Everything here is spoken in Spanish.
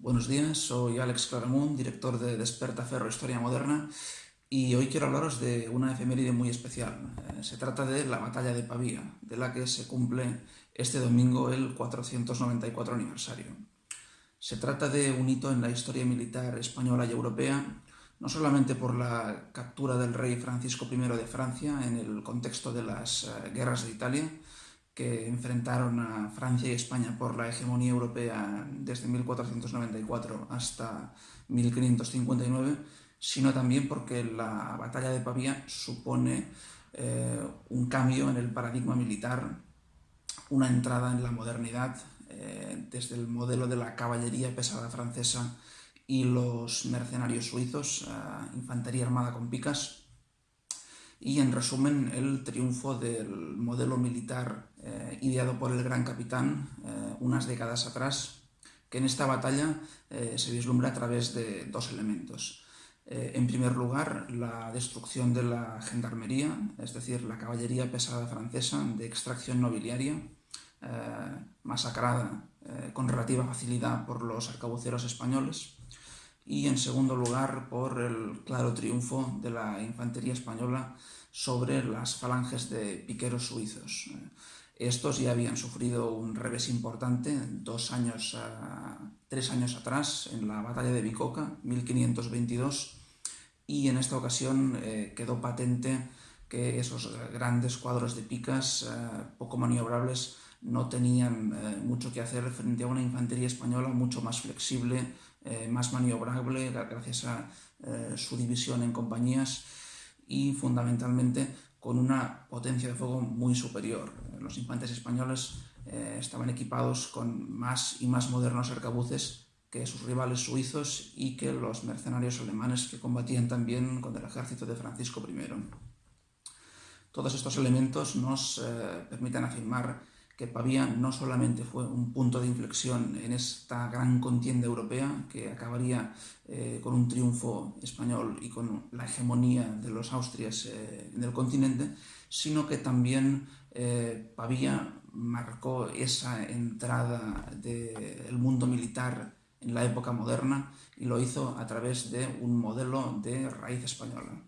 Buenos días, soy Alex Claramunt, director de Desperta Ferro Historia Moderna y hoy quiero hablaros de una efeméride muy especial. Eh, se trata de la Batalla de Pavía, de la que se cumple este domingo el 494 aniversario. Se trata de un hito en la historia militar española y europea, no solamente por la captura del rey Francisco I de Francia en el contexto de las eh, guerras de Italia, que enfrentaron a Francia y España por la hegemonía europea desde 1494 hasta 1559, sino también porque la batalla de Pavía supone eh, un cambio en el paradigma militar, una entrada en la modernidad, eh, desde el modelo de la caballería pesada francesa y los mercenarios suizos, infantería armada con picas, y en resumen el triunfo del modelo militar eh, ideado por el gran capitán eh, unas décadas atrás, que en esta batalla eh, se vislumbra a través de dos elementos. en primer lugar, la destrucción de la gendarmería, es decir, la caballería pesada francesa de extracción nobiliaria, masacrada con relativa facilidad por los arcabuceros españoles, y en segundo lugar por el claro triunfo de la infantería española sobre las falanges de piqueros suizos. Estos ya habían sufrido un revés importante dos años, tres años atrás en la batalla de Bicoca, 1522, y en esta ocasión eh, quedó patente que esos grandes cuadros de picas eh, poco maniobrables no tenían eh, mucho que hacer frente a una infantería española mucho más flexible, eh, más maniobrable, gracias a eh, su división en compañías y fundamentalmente con una potencia de fuego muy superior. Los infantes españoles estaban equipados con más y más modernos arcabuces que sus rivales suizos y que los mercenarios alemanes que combatían también con el ejército de Francisco I. Todos estos elementos nos permiten afirmar que Pavía no solamente fue un punto de inflexión en esta gran contienda europea que acabaría eh, con un triunfo español y con la hegemonía de los Austrias eh, en el continente, sino que también eh, Pavía marcó esa entrada del mundo militar en la época moderna y lo hizo a través de un modelo de raíz española.